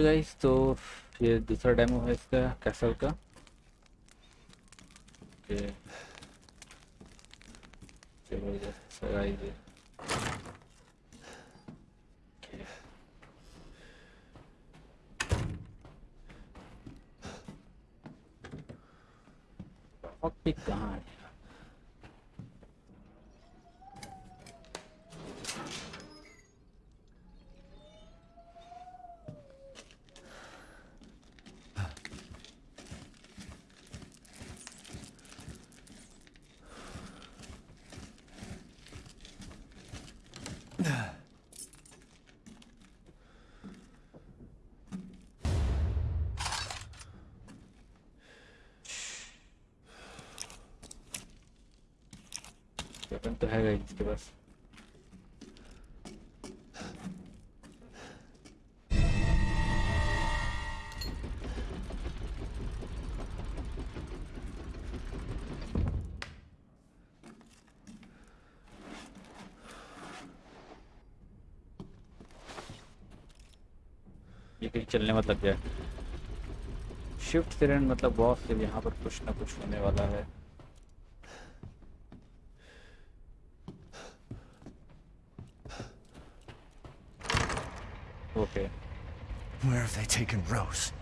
Okay guys तो ये दूसरा डेमो है इसका कैसल का। ओके। ज़बरदस्त गाइस ये कहाँ है? वेपन तो है गाइस इसके पास ये कहीं चलने मत लग जाए शिफ्ट सिरेंट मतलब बॉस से यहाँ पर कुछ ना कुछ होने वाला है Okay. Where have they taken Rose?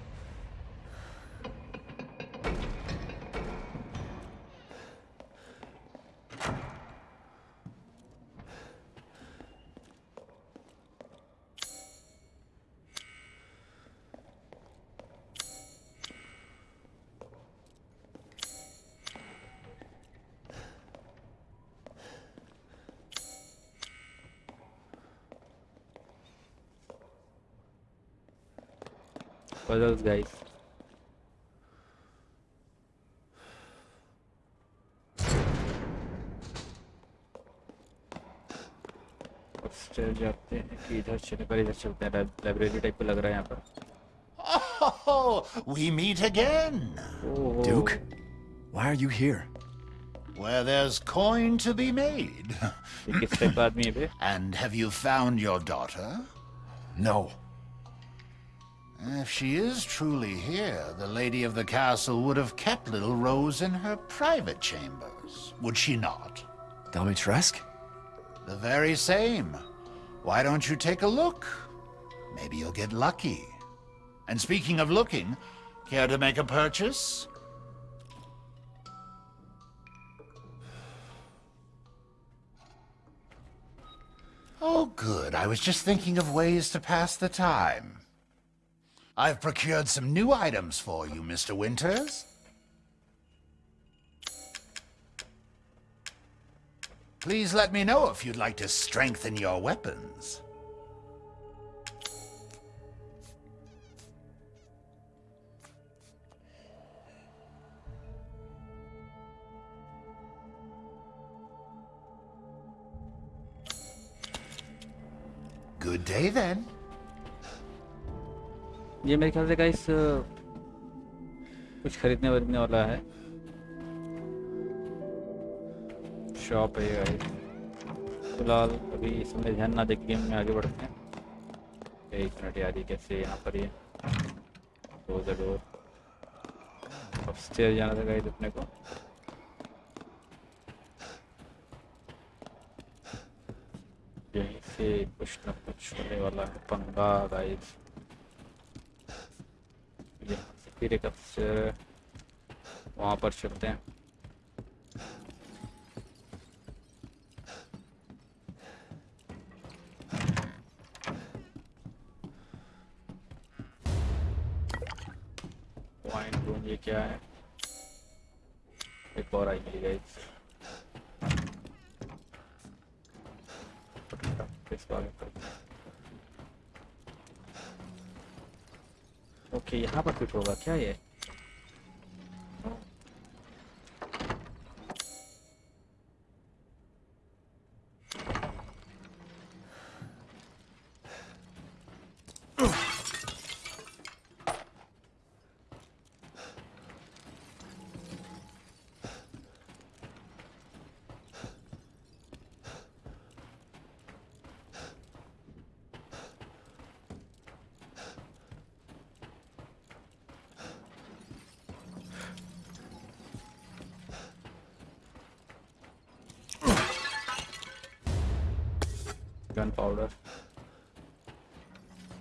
puzzles guys upstair जाते हैं कि इधर चलने पर इधर चलते हैं लाइब्रेरी टाइप का लग रहा है यहाँ पर Oh, we meet again. ओहो, Duke? Why are you here? Where there's coin to be made. ये किस टाइप का आदमी है बे and have you found your daughter? No. If she is truly here, the lady of the castle would have kept little Rose in her private chambers, would she not? Domitresk? The very same. Why don't you take a look? Maybe you'll get lucky. And speaking of looking, care to make a purchase? Oh, good. I was just thinking of ways to pass the time. I've procured some new items for you, Mr. Winters. Please let me know if you'd like to strengthen your weapons. Good day then. ये मेरे ख्याल से guys कुछ खरीदने वरीदने वाला है। Shop है guys फ़िलहाल अभी इसमें ध्यान ना देख गेम में आगे बढ़ते हैं। एक मिनट यार, ये कैसे यहाँ पर ये? क्लोज द डोर अपस्टेयर जाना था गाइस अपने को। यहीं से कुछ ना कुछ होने वाला है। पंगा गाइस फिर एक अपस्टेयर वहाँ पर चलते हैं। ये क्या है? एक और आई मिली गाइस ओके यहाँ पर फिट होगा क्या ये गन पाउडर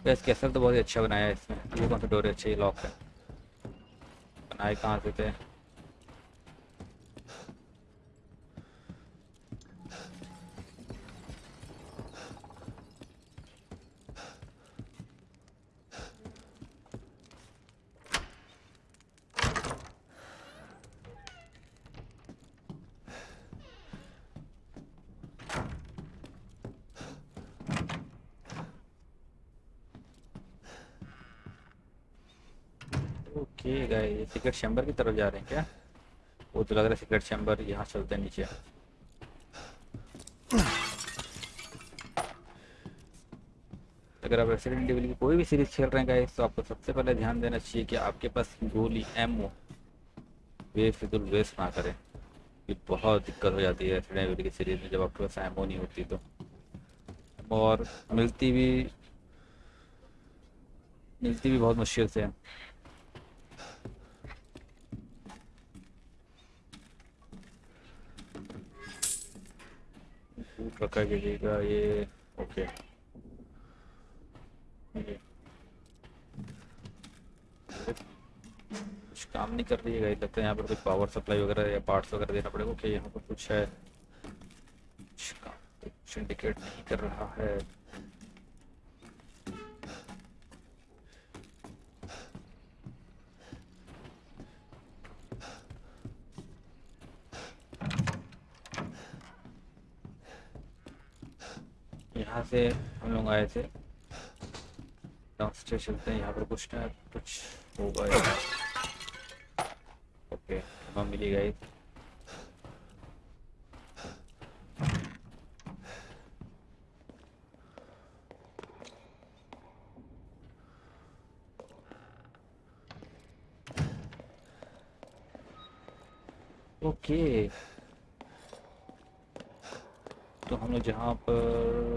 गैस कैसल तो बहुत ही अच्छा बनाया है इसमें ये कौन सा डोर अच्छा लॉक है। बनाए कहाँ से थे? सीक्रेट चैम्बर की तरफ़ जा रहे हैं क्या? वो तो लग रहा है सीक्रेट चैम्बर यहाँ चलते हैं नीचे। अगर आप रेसिडेंट एविल की कोई भी सीरीज़ खेल रहे हैं गाइस तो आपको सबसे पहले ध्यान देना चाहिए कि आपके पास गोली एमओ बेफिजुल वेस्ट ना करें। ये बहुत दिक्कत हो जाती है रेसिडेंट एविल की सीरीज़ में जब आपके पास एमओ नहीं होती तो। और मिलती भी मिलती भी बहुत मुश्किल से। है फूट रखा कीजिएगा ये। ओके कुछ काम नहीं कर रही है गाइस लगता है यहाँ पर कुछ पावर सप्लाई वगैरह या पार्ट्स वगैरह देना पड़ेगा। ओके यहाँ पर कुछ है। कुछ काम कुछ इंडिकेट नहीं कर रहा है। यहाँ से हम लोग आए थे। डाउनस्टेयर चलते हैं यहाँ पर कुछ ना कुछ होगा ओके हम मिली गई। ओके। तो हम लोग जहाँ पर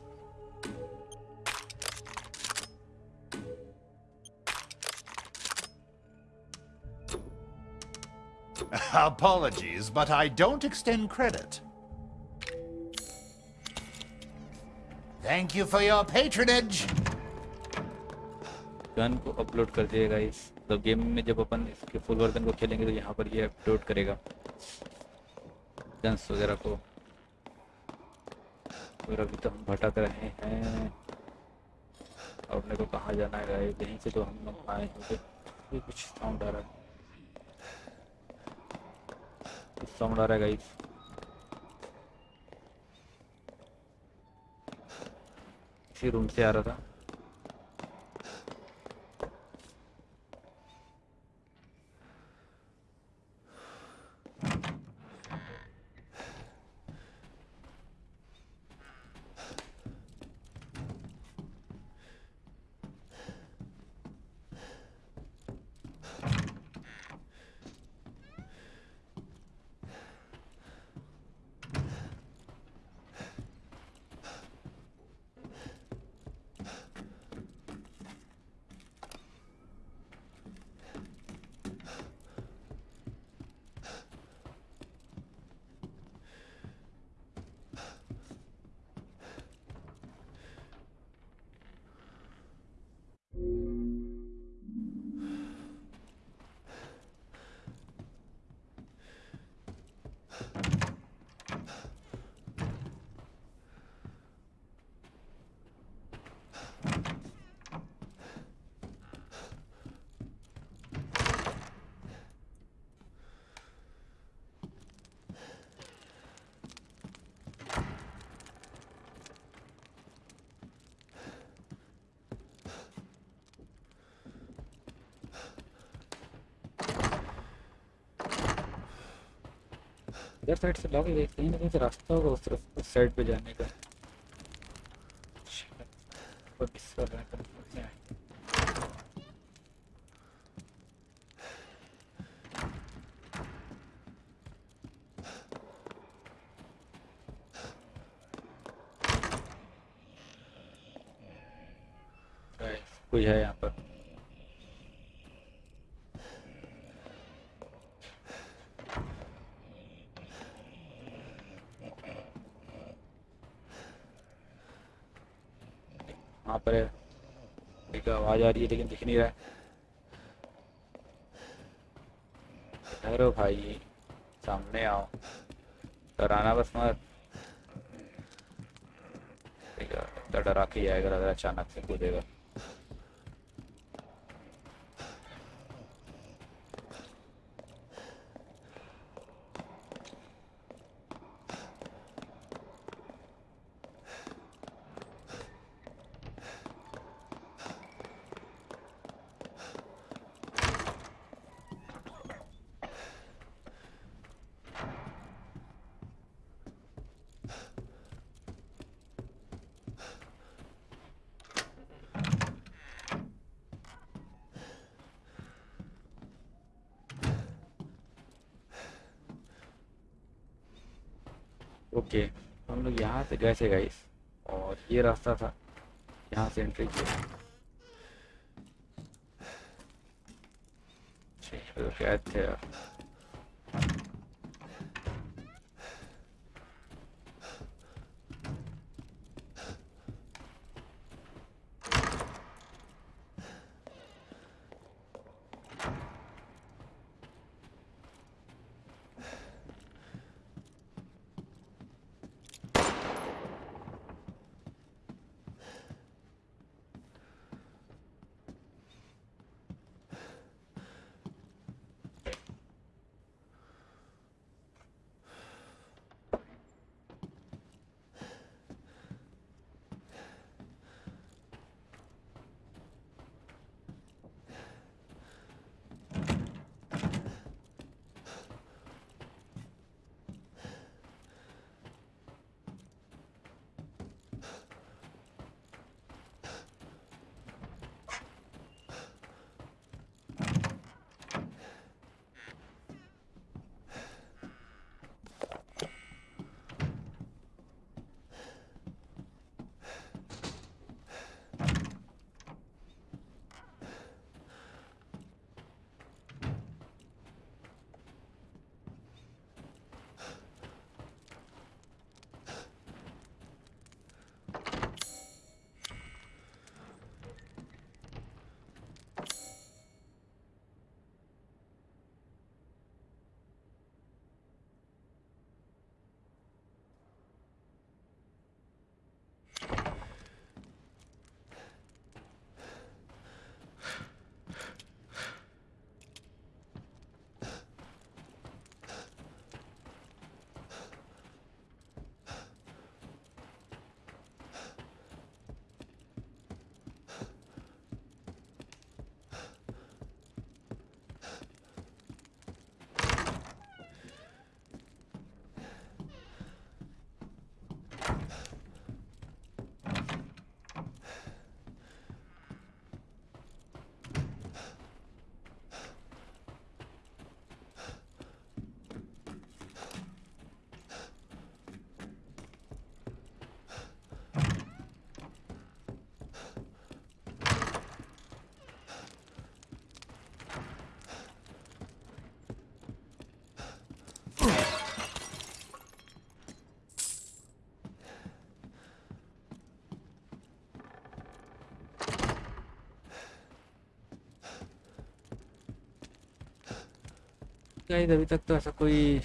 Apologies, but I don't extend credit. Thank you for your patronage. Gun को अपलोड कर दिया गाइस तो गेम में जब अपन इसके फुल वर्जन को खेलेंगे तो यहाँ पर ये अपलोड करेगा। गन्स वगैरह को। और अभी तो हम भटक रहे हैं। और अपने को कहाँ जाना है गाइस यहीं से तो हम लोग आए होंगे। ये कुछ साउंड आ रहा है कुछ साउंड है गाइस इसी रूम से आ रहा था। इधर साइड से लॉक देखते हैं लेकिन रास्ता होगा उस तरफ़, उस साइड पे जाने का। कुछ है यहाँ वहाँ पर एक आवाज़ आ रही है, लेकिन दिख नहीं रहा है। भाई, सामने आओ। डराना बस मत। डरा के आएगा लग अचानक से कूदेगा। ओके हम लोग यहाँ से गए थे गाइस और ये रास्ता था यहाँ से एंट्री किया। ठीक है, तो यार। गाइस अभी तक तो ऐसा कोई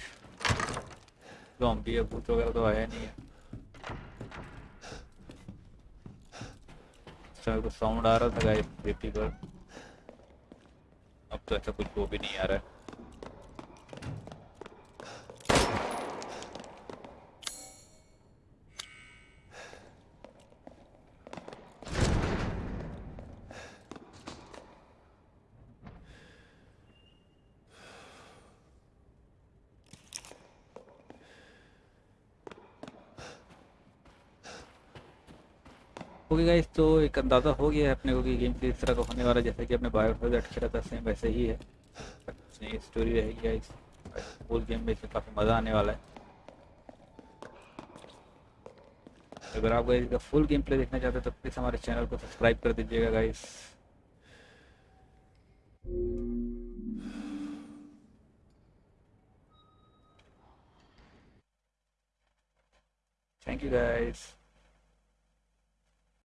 जॉम्बी या भूत वगैरह तो आया नहीं है समय कुछ साउंड आ रहा था गाइस पर अब तो ऐसा कुछ वो भी नहीं आ रहा है ओके गाइस तो एक अंदाज़ा हो गया है अपने को कि गेम प्ले इस तरह का होने वाला जैसे कि अपने बायोफाइज खेला था सेम वैसे ही है। कुछ नई स्टोरी रहेगी गाइस फुल गेम में इसमें काफ़ी मज़ा आने वाला है। अगर आप गाइस का फुल गेम प्ले देखना चाहते हैं तो प्लीज़ हमारे चैनल को सब्सक्राइब कर दीजिएगा गाइस Thank you guys.